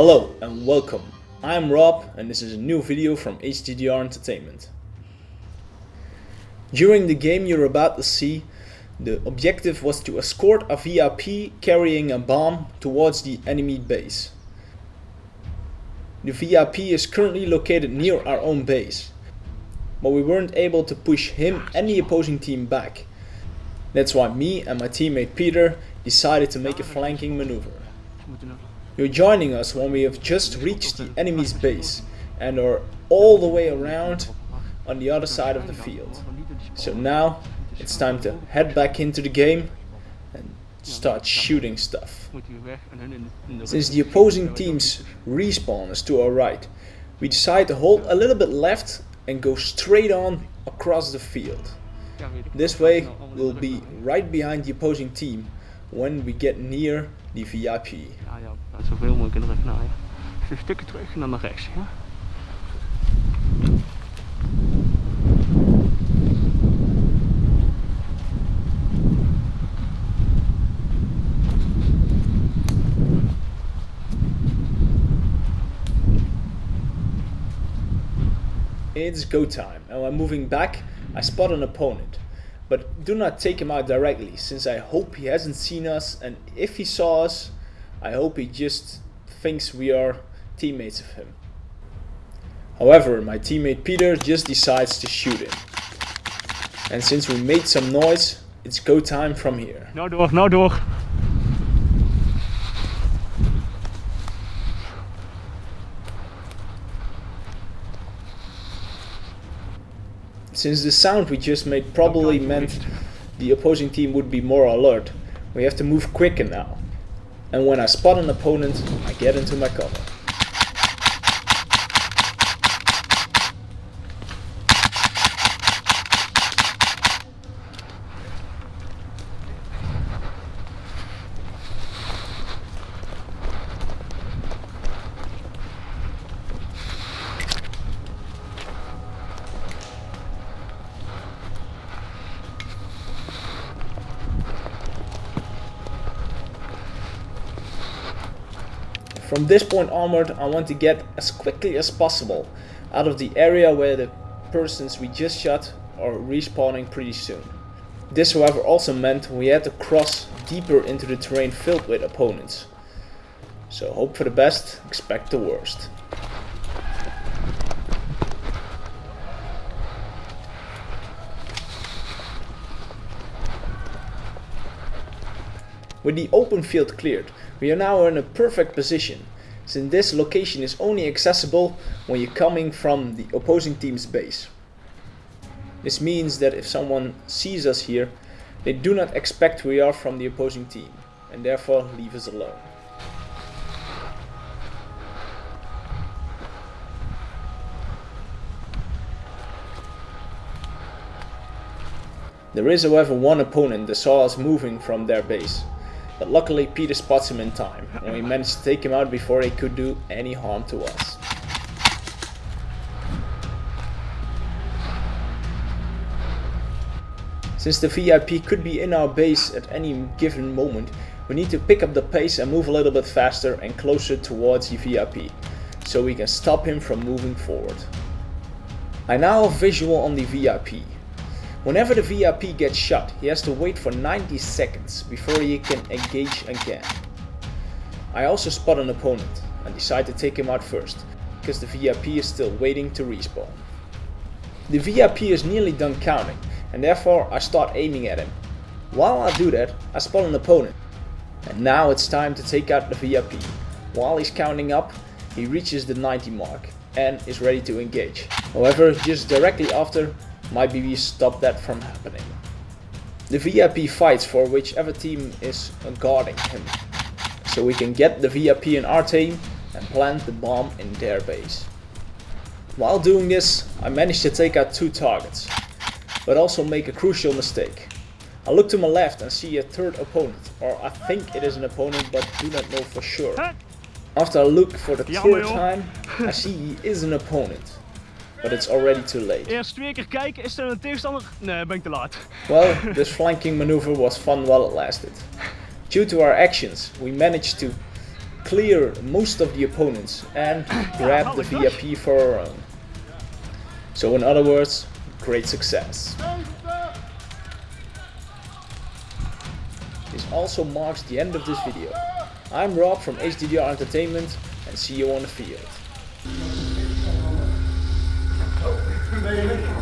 Hello and welcome. I'm Rob and this is a new video from HDDR Entertainment. During the game you're about to see, the objective was to escort a VIP carrying a bomb towards the enemy base. The VIP is currently located near our own base, but we weren't able to push him and the opposing team back. That's why me and my teammate Peter decided to make a flanking maneuver. You're joining us when we have just reached the enemy's base and are all the way around on the other side of the field. So now it's time to head back into the game and start shooting stuff. Since the opposing team's respawn is to our right, we decide to hold a little bit left and go straight on across the field. This way we'll be right behind the opposing team when we get near the VIP. Ja, ja, zoveel mogelijk in de rug naaien. Dus een stukje terug en dan naar rechts. Ja? It's go time and when I'm moving back I spot an opponent. But do not take him out directly since I hope he hasn't seen us and if he saw us I hope he just thinks we are teammates of him. However, my teammate Peter just decides to shoot him. And since we made some noise, it's go time from here. Nou door, nou door. Since the sound we just made probably meant the opposing team would be more alert, we have to move quicker now. And when I spot an opponent, I get into my cover. From this point onward, I want to get as quickly as possible out of the area where the persons we just shot are respawning pretty soon. This however also meant we had to cross deeper into the terrain filled with opponents. So hope for the best, expect the worst. With the open field cleared, we are now in a perfect position, since this location is only accessible when you're coming from the opposing team's base. This means that if someone sees us here, they do not expect we are from the opposing team, and therefore leave us alone. There is however one opponent that saw us moving from their base. But luckily Peter spots him in time, and we managed to take him out before he could do any harm to us. Since the VIP could be in our base at any given moment, we need to pick up the pace and move a little bit faster and closer towards the VIP, so we can stop him from moving forward. I now have visual on the VIP, Whenever the VIP gets shot, he has to wait for 90 seconds before he can engage again. I also spot an opponent and decide to take him out first, because the VIP is still waiting to respawn. The VIP is nearly done counting, and therefore I start aiming at him. While I do that, I spot an opponent. And now it's time to take out the VIP. While he's counting up, he reaches the 90 mark and is ready to engage. However, just directly after, my BB stop that from happening. The VIP fights for whichever team is guarding him, so we can get the VIP in our team and plant the bomb in their base. While doing this, I managed to take out two targets, but also make a crucial mistake. I look to my left and see a third opponent, or I think it is an opponent but do not know for sure. After I look for the third time, I see he is an opponent. But it's already too late. Eerst twee keer kijken, is er een tegenstander? Nee, ben ik te laat. Well, this flanking maneuver was fun while it lasted. Due to our actions, we managed to clear most of the opponents and grab the VIP for our own. So in other words, great success. This also marks the end of this video. I'm Rob from HDDR Entertainment and see you on the field. favor?